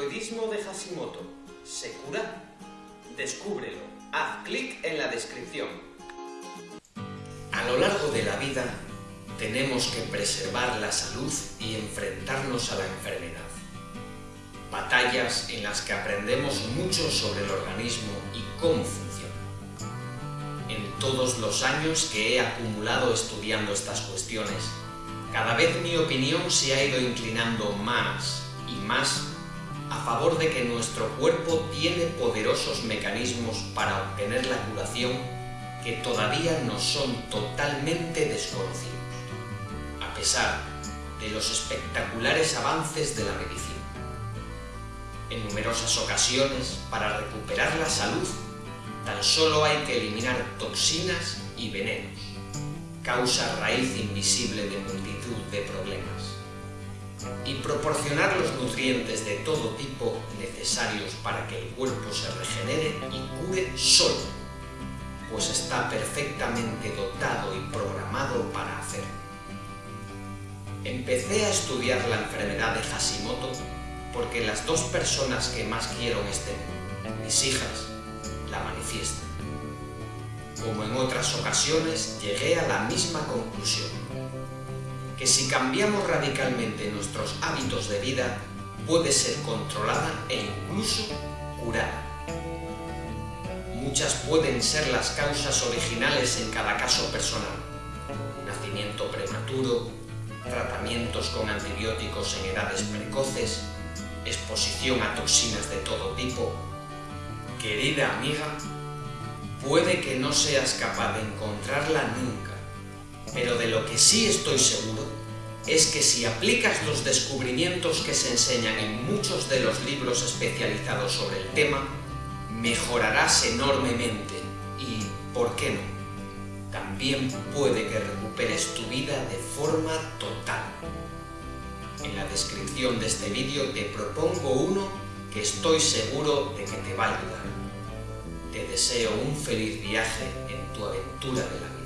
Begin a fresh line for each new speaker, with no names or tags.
de Hashimoto se cura? Descúbrelo. Haz clic en la descripción. A lo largo de la vida tenemos que preservar la salud y enfrentarnos a la enfermedad. Batallas en las que aprendemos mucho sobre el organismo y cómo funciona. En todos los años que he acumulado estudiando estas cuestiones, cada vez mi opinión se ha ido inclinando más y más a favor de que nuestro cuerpo tiene poderosos mecanismos para obtener la curación que todavía no son totalmente desconocidos, a pesar de los espectaculares avances de la medicina. En numerosas ocasiones, para recuperar la salud, tan solo hay que eliminar toxinas y venenos, causa raíz invisible de multitud de problemas y proporcionar los nutrientes de todo tipo necesarios para que el cuerpo se regenere y cure solo, pues está perfectamente dotado y programado para hacerlo. Empecé a estudiar la enfermedad de Hashimoto porque las dos personas que más quiero en este mis hijas, la manifiestan. Como en otras ocasiones, llegué a la misma conclusión que si cambiamos radicalmente nuestros hábitos de vida, puede ser controlada e incluso curada. Muchas pueden ser las causas originales en cada caso personal. Nacimiento prematuro, tratamientos con antibióticos en edades precoces, exposición a toxinas de todo tipo. Querida amiga, puede que no seas capaz de encontrarla nunca, pero de lo que sí estoy seguro es que si aplicas los descubrimientos que se enseñan en muchos de los libros especializados sobre el tema, mejorarás enormemente y, ¿por qué no? También puede que recuperes tu vida de forma total. En la descripción de este vídeo te propongo uno que estoy seguro de que te va a ayudar. Te deseo un feliz viaje en tu aventura de la vida.